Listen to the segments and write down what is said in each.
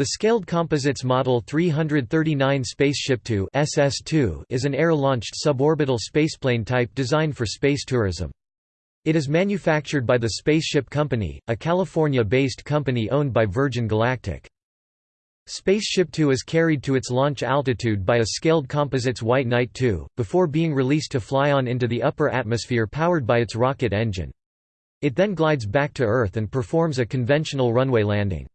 The Scaled Composites Model 339 Spaceship 2 SS2 is an air-launched suborbital spaceplane type designed for space tourism. It is manufactured by the Spaceship Company, a California-based company owned by Virgin Galactic. Spaceship Two is carried to its launch altitude by a Scaled Composites White Knight 2, before being released to fly on into the upper atmosphere powered by its rocket engine. It then glides back to Earth and performs a conventional runway landing.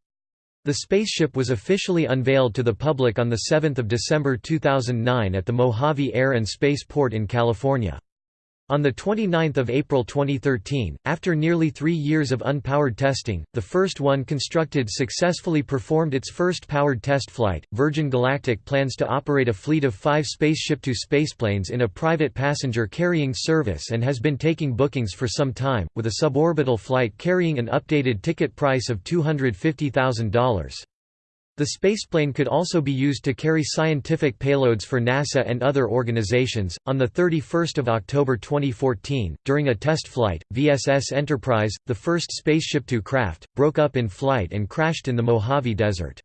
The spaceship was officially unveiled to the public on 7 December 2009 at the Mojave Air and Space Port in California. On 29 April 2013, after nearly three years of unpowered testing, the first one constructed successfully performed its first powered test flight. Virgin Galactic plans to operate a fleet of five Spaceship Two spaceplanes in a private passenger carrying service and has been taking bookings for some time, with a suborbital flight carrying an updated ticket price of $250,000. The spaceplane could also be used to carry scientific payloads for NASA and other organizations. On the 31st of October 2014, during a test flight, VSS Enterprise, the first Spaceship Two craft, broke up in flight and crashed in the Mojave Desert.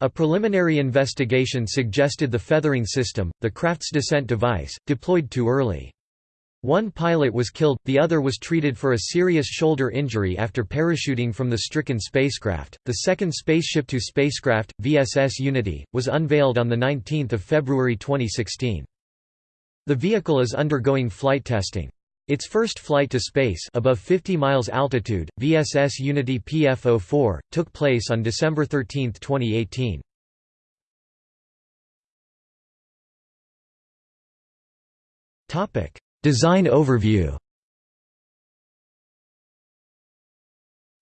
A preliminary investigation suggested the feathering system, the craft's descent device, deployed too early. One pilot was killed, the other was treated for a serious shoulder injury after parachuting from the stricken spacecraft. The second Spaceship Two spacecraft, VSS Unity, was unveiled on 19 February 2016. The vehicle is undergoing flight testing. Its first flight to space above 50 miles altitude, VSS Unity PF04, took place on December 13, 2018. Topic: Design overview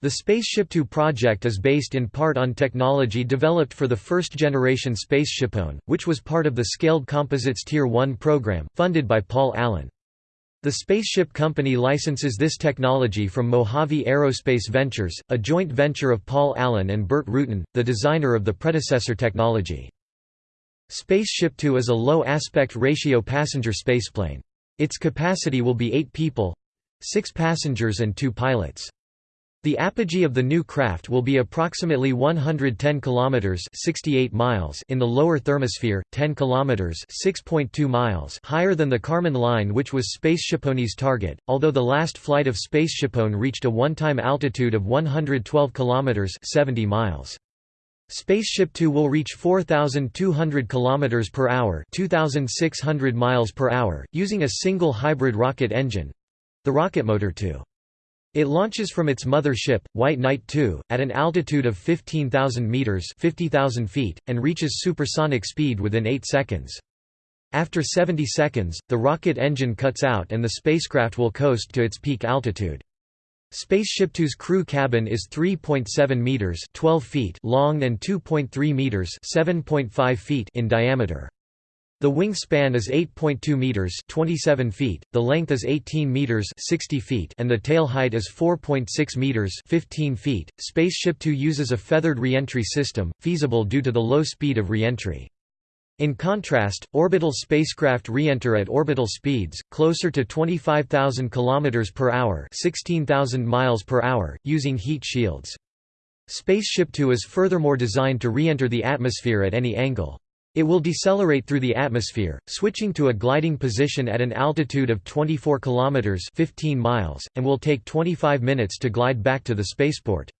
The Spaceship Two project is based in part on technology developed for the first-generation SpaceshipOne, which was part of the Scaled Composites Tier 1 program, funded by Paul Allen. The Spaceship Company licenses this technology from Mojave Aerospace Ventures, a joint venture of Paul Allen and Burt Rutan, the designer of the predecessor technology. Spaceship Two is a low aspect ratio passenger spaceplane. Its capacity will be eight people—six passengers and two pilots. The apogee of the new craft will be approximately 110 kilometers (68 miles) in the lower thermosphere, 10 kilometers (6.2 miles) higher than the Kármán line which was SpaceshipOne's target. Although the last flight of SpaceshipOne reached a one-time altitude of 112 kilometers (70 miles). Spaceship Two will reach 4,200 km per hour, 2,600 miles per hour, using a single hybrid rocket engine—the rocket motor 2. It launches from its mother ship, White Knight 2, at an altitude of 15,000 meters (50,000 feet) and reaches supersonic speed within 8 seconds. After 70 seconds, the rocket engine cuts out and the spacecraft will coast to its peak altitude. Spaceship Two's crew cabin is 3.7 meters (12 feet) long and 2.3 meters (7.5 feet) in diameter. The wingspan is 8.2 meters (27 feet), the length is 18 meters (60 feet), and the tail height is 4.6 meters (15 feet). Spaceship Two uses a feathered reentry system, feasible due to the low speed of reentry. In contrast, orbital spacecraft re-enter at orbital speeds, closer to 25,000 km per hour 16,000 miles per hour, using heat shields. Spaceship Two is furthermore designed to re-enter the atmosphere at any angle. It will decelerate through the atmosphere, switching to a gliding position at an altitude of 24 km 15 miles, and will take 25 minutes to glide back to the spaceport.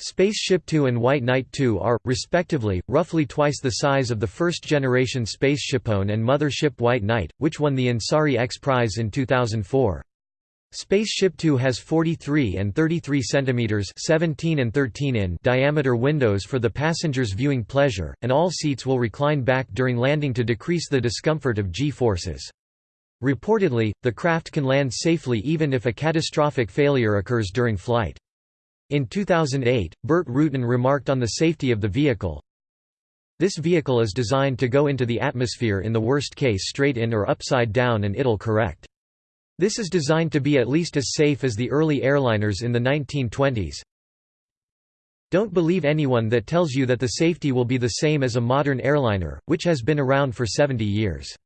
Spaceship Two and White Knight 2 are, respectively, roughly twice the size of the first-generation SpaceshipOne and mothership White Knight, which won the Ansari X Prize in 2004. Spaceship Two has 43 and 33 centimeters (17 and 13 in) diameter windows for the passengers' viewing pleasure, and all seats will recline back during landing to decrease the discomfort of G-forces. Reportedly, the craft can land safely even if a catastrophic failure occurs during flight. In 2008, Burt Rutan remarked on the safety of the vehicle, This vehicle is designed to go into the atmosphere in the worst case straight in or upside down and it'll correct. This is designed to be at least as safe as the early airliners in the 1920s. Don't believe anyone that tells you that the safety will be the same as a modern airliner, which has been around for 70 years.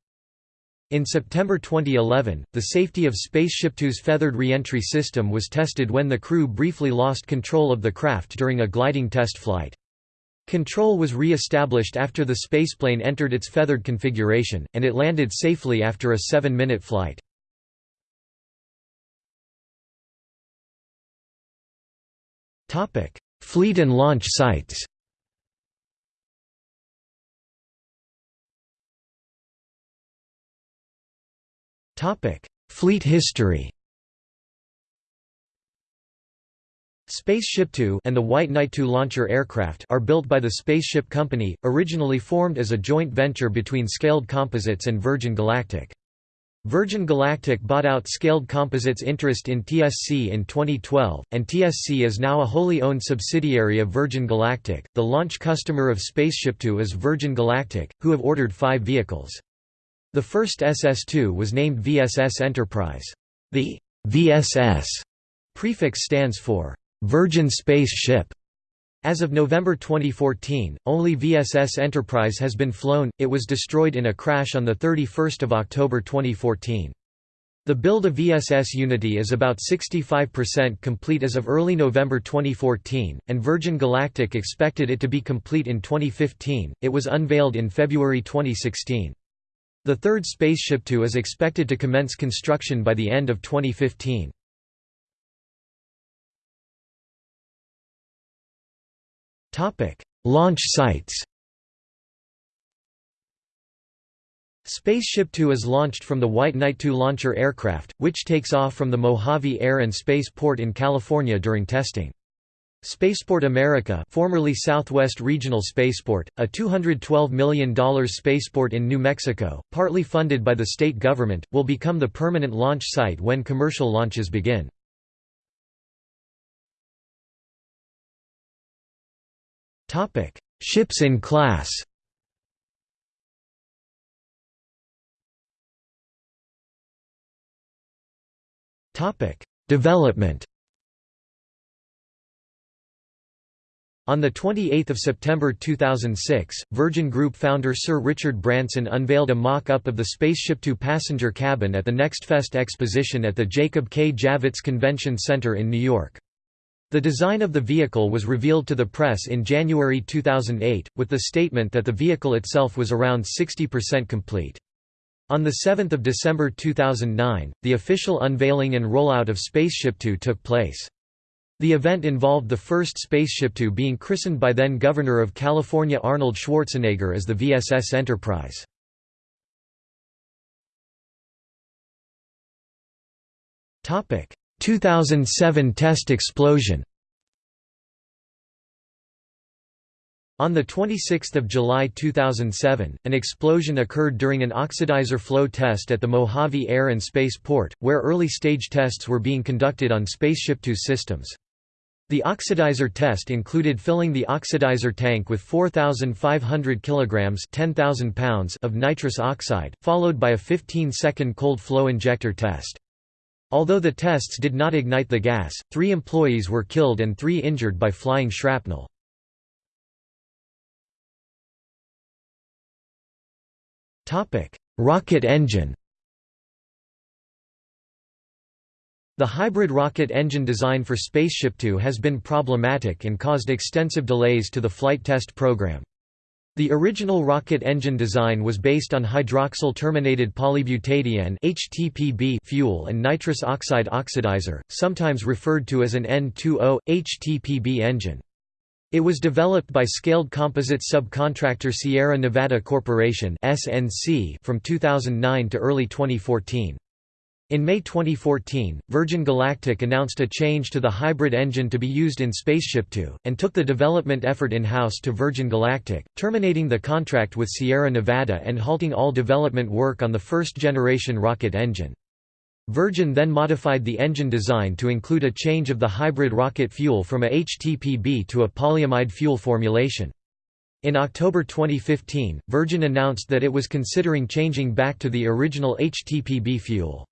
In September 2011, the safety of Spaceship Two's feathered reentry system was tested when the crew briefly lost control of the craft during a gliding test flight. Control was re-established after the spaceplane entered its feathered configuration, and it landed safely after a seven-minute flight. Fleet and launch sites Fleet history Spaceship Two and the White Knight II launcher aircraft are built by the Spaceship Company, originally formed as a joint venture between Scaled Composites and Virgin Galactic. Virgin Galactic bought out Scaled Composites' interest in TSC in 2012, and TSC is now a wholly owned subsidiary of Virgin Galactic. The launch customer of Spaceship Two is Virgin Galactic, who have ordered five vehicles. The first SS-2 was named VSS Enterprise. The VSS prefix stands for Virgin Space Ship. As of November 2014, only VSS Enterprise has been flown, it was destroyed in a crash on 31 October 2014. The build of VSS Unity is about 65% complete as of early November 2014, and Virgin Galactic expected it to be complete in 2015. It was unveiled in February 2016. The third Spaceship Two is expected to commence construction by the end of 2015. Topic: Launch sites. Spaceship Two is launched from the White Knight 2 launcher aircraft, which takes off from the Mojave Air and Space Port in California during testing. Spaceport America formerly Southwest Regional Spaceport, a $212 million spaceport in New Mexico, partly funded by the state government, will become the permanent launch site when commercial launches begin. Ships in class Development On 28 September 2006, Virgin Group founder Sir Richard Branson unveiled a mock-up of the Spaceship Two passenger cabin at the NextFest exposition at the Jacob K. Javits Convention Center in New York. The design of the vehicle was revealed to the press in January 2008, with the statement that the vehicle itself was around 60% complete. On 7 December 2009, the official unveiling and rollout of Spaceship Two took place. The event involved the first Spaceship Two being christened by then Governor of California Arnold Schwarzenegger as the VSS Enterprise. Topic: 2007 test explosion On 26 July 2007, an explosion occurred during an oxidizer flow test at the Mojave Air and Space Port, where early-stage tests were being conducted on Spaceship Two systems. The oxidizer test included filling the oxidizer tank with 4,500 kilograms (10,000 pounds) of nitrous oxide, followed by a 15-second cold flow injector test. Although the tests did not ignite the gas, three employees were killed and three injured by flying shrapnel. rocket engine The hybrid rocket engine design for Spaceship Two has been problematic and caused extensive delays to the flight test program. The original rocket engine design was based on hydroxyl-terminated polybutadiene (HTPB) fuel and nitrous oxide oxidizer, sometimes referred to as an N2O HTPB engine. It was developed by Scaled Composites subcontractor Sierra Nevada Corporation (SNC) from 2009 to early 2014. In May 2014, Virgin Galactic announced a change to the hybrid engine to be used in Spaceship Two, and took the development effort in-house to Virgin Galactic, terminating the contract with Sierra Nevada and halting all development work on the first-generation rocket engine. Virgin then modified the engine design to include a change of the hybrid rocket fuel from a HTPB to a polyamide fuel formulation. In October 2015, Virgin announced that it was considering changing back to the original HTPB fuel.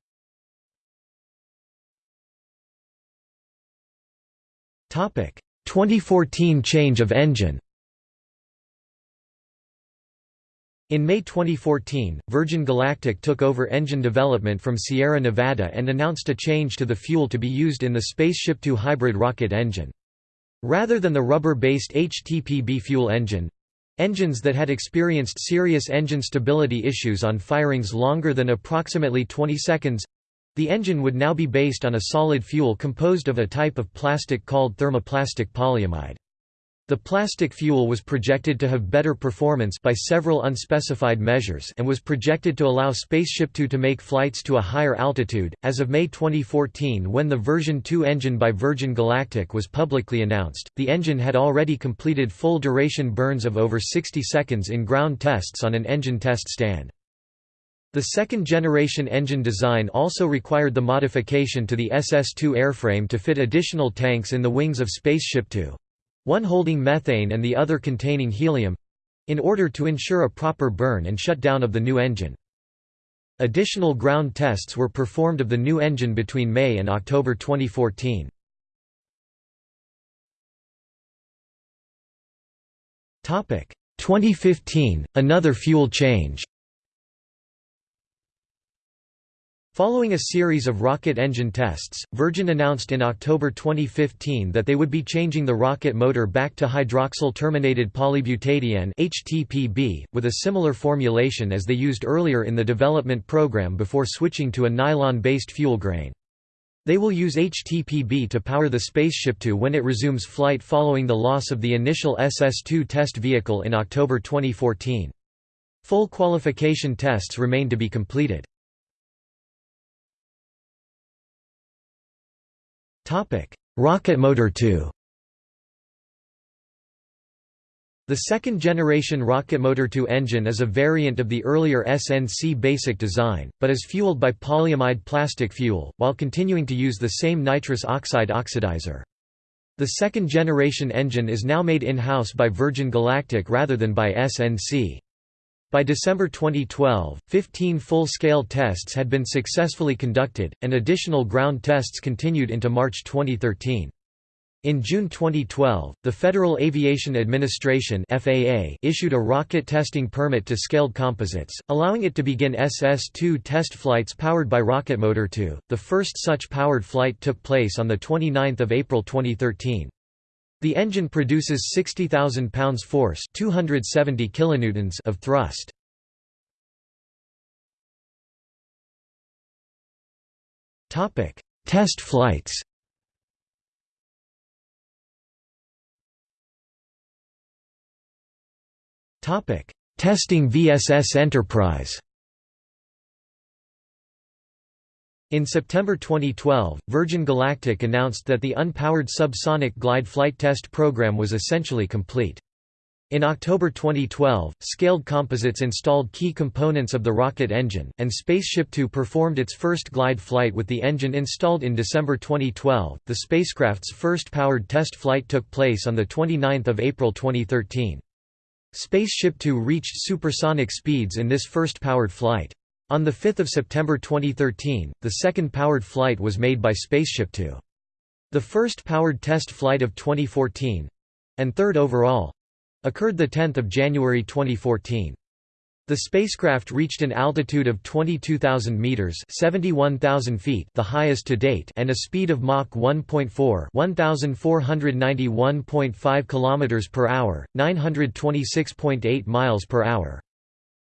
2014 change of engine In May 2014, Virgin Galactic took over engine development from Sierra Nevada and announced a change to the fuel to be used in the Spaceship Two hybrid rocket engine. Rather than the rubber-based HTPB fuel engine, engines that had experienced serious engine stability issues on firings longer than approximately 20 seconds, the engine would now be based on a solid fuel composed of a type of plastic called thermoplastic polyamide. The plastic fuel was projected to have better performance by several unspecified measures and was projected to allow Spaceship Two to make flights to a higher altitude. As of May 2014, when the version 2 engine by Virgin Galactic was publicly announced, the engine had already completed full duration burns of over 60 seconds in ground tests on an engine test stand. The second-generation engine design also required the modification to the SS-2 airframe to fit additional tanks in the wings of Spaceship Two, one holding methane and the other containing helium—in order to ensure a proper burn and shutdown of the new engine. Additional ground tests were performed of the new engine between May and October 2014. Topic 2015 another fuel change Following a series of rocket engine tests, Virgin announced in October 2015 that they would be changing the rocket motor back to hydroxyl-terminated polybutadiene (HTPB) with a similar formulation as they used earlier in the development program before switching to a nylon-based fuel grain. They will use HTPB to power the Spaceship Two when it resumes flight following the loss of the initial SS-2 test vehicle in October 2014. Full qualification tests remain to be completed. Rocket motor 2 The second-generation Rocket Motor 2 engine is a variant of the earlier SNC basic design, but is fueled by polyamide plastic fuel, while continuing to use the same nitrous oxide oxidizer. The second-generation engine is now made in-house by Virgin Galactic rather than by SNC. By December 2012, 15 full-scale tests had been successfully conducted, and additional ground tests continued into March 2013. In June 2012, the Federal Aviation Administration (FAA) issued a rocket testing permit to Scaled Composites, allowing it to begin SS-2 test flights powered by Rocket Motor 2. The first such powered flight took place on the 29th of April 2013. The engine produces 60,000 pounds force 270 kilonewtons of thrust. Test flights Testing VSS Enterprise In September 2012, Virgin Galactic announced that the unpowered subsonic glide flight test program was essentially complete. In October 2012, Scaled Composites installed key components of the rocket engine, and Spaceship Two performed its first glide flight with the engine installed in December 2012. The spacecraft's first powered test flight took place on 29 April 2013. Spaceship Two reached supersonic speeds in this first powered flight. On 5 September 2013, the second powered flight was made by Spaceship Two. The first powered test flight of 2014—and third overall—occurred 10 January 2014. The spacecraft reached an altitude of 22,000 meters (71,000 feet), the highest to date, and a speed of Mach 1.4 (1,491.5 kilometers per hour, 926.8 miles per hour).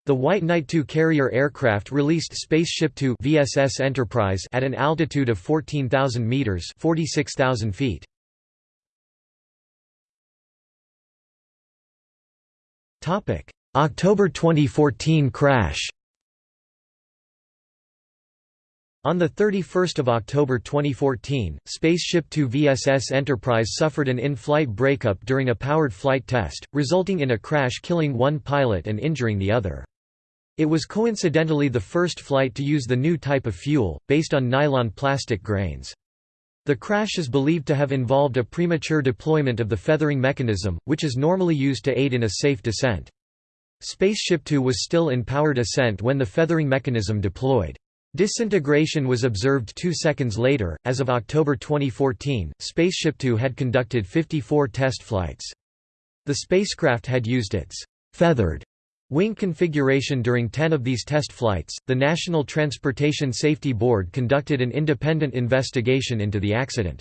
The White Knight II carrier aircraft released Spaceship Two VSS Enterprise at an altitude of 14,000 meters (46,000 feet). Topic: October 2014 crash. On 31 October 2014, Spaceship Two VSS Enterprise suffered an in-flight breakup during a powered flight test, resulting in a crash killing one pilot and injuring the other. It was coincidentally the first flight to use the new type of fuel, based on nylon plastic grains. The crash is believed to have involved a premature deployment of the feathering mechanism, which is normally used to aid in a safe descent. Spaceship Two was still in powered ascent when the feathering mechanism deployed. Disintegration was observed two seconds later. As of October 2014, Spaceship Two had conducted 54 test flights. The spacecraft had used its feathered Wing configuration During 10 of these test flights, the National Transportation Safety Board conducted an independent investigation into the accident.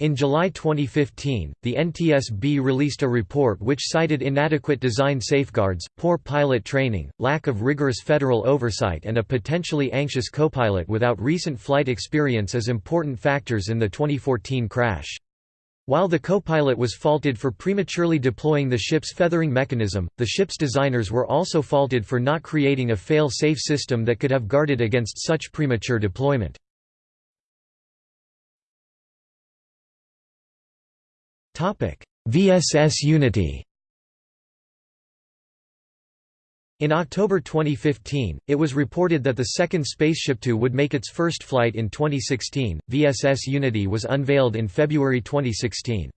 In July 2015, the NTSB released a report which cited inadequate design safeguards, poor pilot training, lack of rigorous federal oversight and a potentially anxious copilot without recent flight experience as important factors in the 2014 crash. While the co-pilot was faulted for prematurely deploying the ship's feathering mechanism, the ship's designers were also faulted for not creating a fail-safe system that could have guarded against such premature deployment. VSS Unity In October 2015, it was reported that the second Spaceship2 would make its first flight in 2016. VSS Unity was unveiled in February 2016.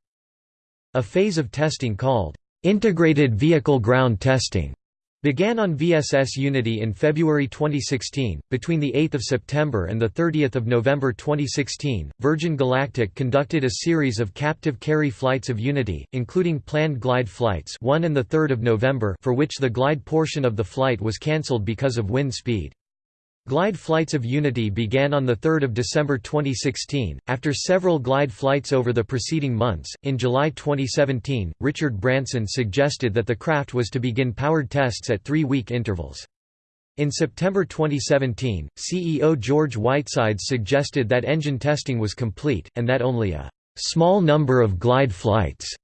A phase of testing called Integrated Vehicle Ground Testing began on VSS Unity in February 2016. Between 8 September and 30 November 2016, Virgin Galactic conducted a series of captive carry flights of Unity, including planned glide flights 1 and 3 November for which the glide portion of the flight was cancelled because of wind speed. Glide flights of Unity began on 3 December 2016, after several glide flights over the preceding months. In July 2017, Richard Branson suggested that the craft was to begin powered tests at three week intervals. In September 2017, CEO George Whitesides suggested that engine testing was complete, and that only a small number of glide flights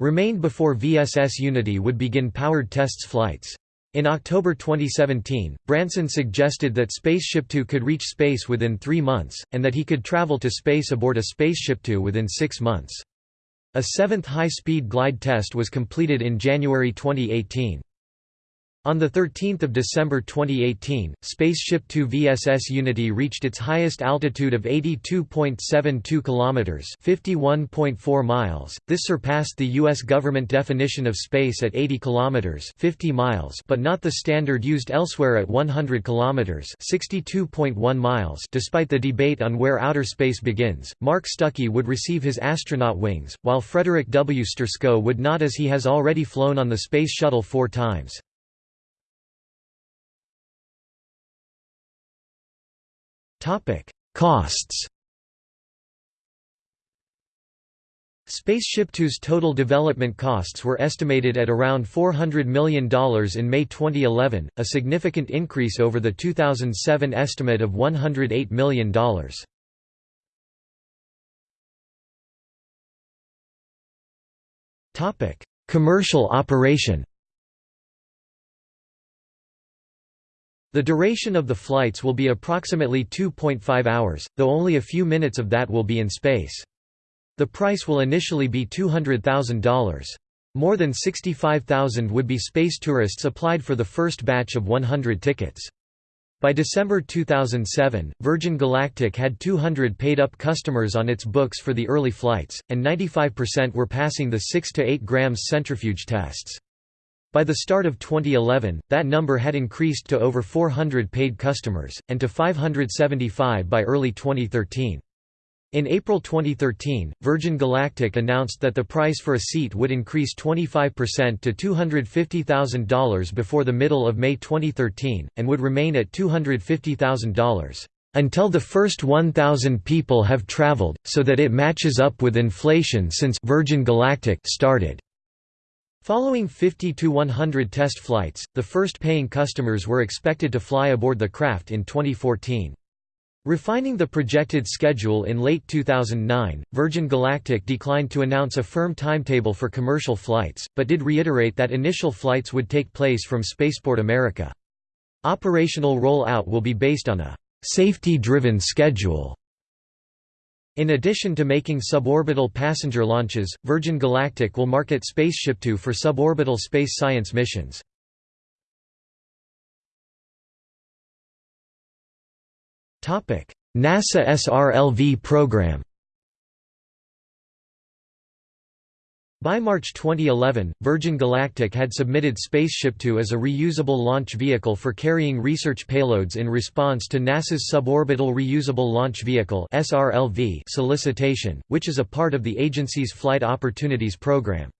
remained before VSS Unity would begin powered tests flights. In October 2017, Branson suggested that Spaceship2 could reach space within three months, and that he could travel to space aboard a Spaceship2 within six months. A seventh high-speed glide test was completed in January 2018. On 13 December 2018, Spaceship Two VSS Unity reached its highest altitude of 82.72 km 51.4 miles. This surpassed the U.S. government definition of space at 80 km 50 miles but not the standard used elsewhere at 100 km 62.1 miles despite the debate on where outer space begins. Mark Stucky would receive his astronaut wings, while Frederick W. Sturckow would not as he has already flown on the Space Shuttle four times. Topic: Costs. Spaceship Two's total development costs were estimated at around $400 million in May 2011, a significant increase over the 2007 estimate of $108 million. Commercial operation The duration of the flights will be approximately 2.5 hours, though only a few minutes of that will be in space. The price will initially be $200,000. More than 65,000 would-be space tourists applied for the first batch of 100 tickets. By December 2007, Virgin Galactic had 200 paid-up customers on its books for the early flights, and 95% were passing the 6 to 8 grams centrifuge tests. By the start of 2011, that number had increased to over 400 paid customers, and to 575 by early 2013. In April 2013, Virgin Galactic announced that the price for a seat would increase 25% to $250,000 before the middle of May 2013, and would remain at $250,000 until the first 1,000 people have traveled, so that it matches up with inflation since Virgin Galactic started. Following 50 to 100 test flights, the first paying customers were expected to fly aboard the craft in 2014. Refining the projected schedule in late 2009, Virgin Galactic declined to announce a firm timetable for commercial flights, but did reiterate that initial flights would take place from Spaceport America. Operational roll-out will be based on a «safety-driven schedule» In addition to making suborbital passenger launches, Virgin Galactic will market Spaceship2 for suborbital space science missions. NASA SRLV program By March 2011, Virgin Galactic had submitted Spaceship2 as a reusable launch vehicle for carrying research payloads in response to NASA's Suborbital Reusable Launch Vehicle solicitation, which is a part of the agency's Flight Opportunities Program.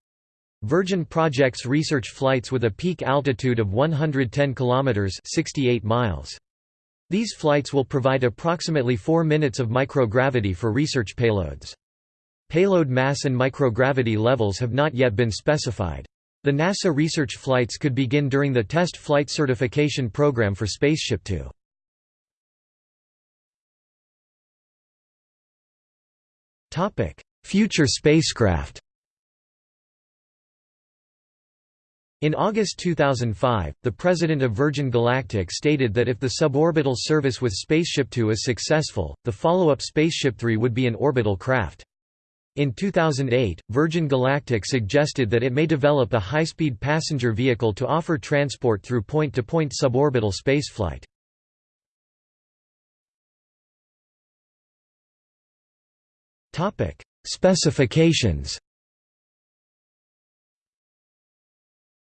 Virgin projects research flights with a peak altitude of 110 kilometers (68 miles). These flights will provide approximately 4 minutes of microgravity for research payloads. Payload mass and microgravity levels have not yet been specified. The NASA research flights could begin during the test flight certification program for Spaceship Two. Future spacecraft In August 2005, the president of Virgin Galactic stated that if the suborbital service with Spaceship Two is successful, the follow-up Spaceship Three would be an orbital craft. In 2008, Virgin Galactic suggested that it may develop a high-speed passenger vehicle to offer transport through point-to-point -point suborbital spaceflight. Topic: Specifications.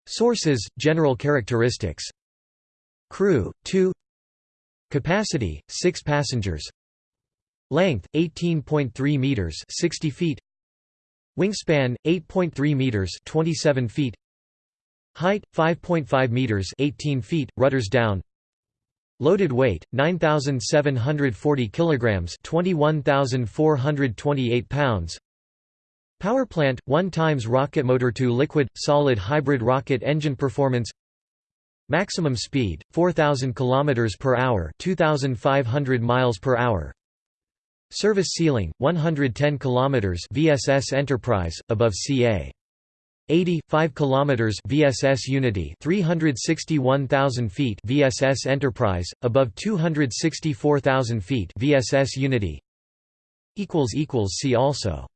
Sources, general characteristics. Crew, 2 Capacity, 6 passengers Length, 18.3 meters 60 feet. Wingspan, 8.3 meters 27 feet. Height, 5.5 meters 18 feet, rudders down. Loaded weight 9740 kilograms 21428 pounds. Power plant 1 times rocket motor 2 liquid solid hybrid rocket engine performance. Maximum speed 4000 kilometers per hour 2500 miles per hour Service ceiling 110 kilometers VSS Enterprise above CA 80 5 kilometers VSS Unity 361,000 feet VSS Enterprise above 264,000 feet VSS Unity. equals equals see also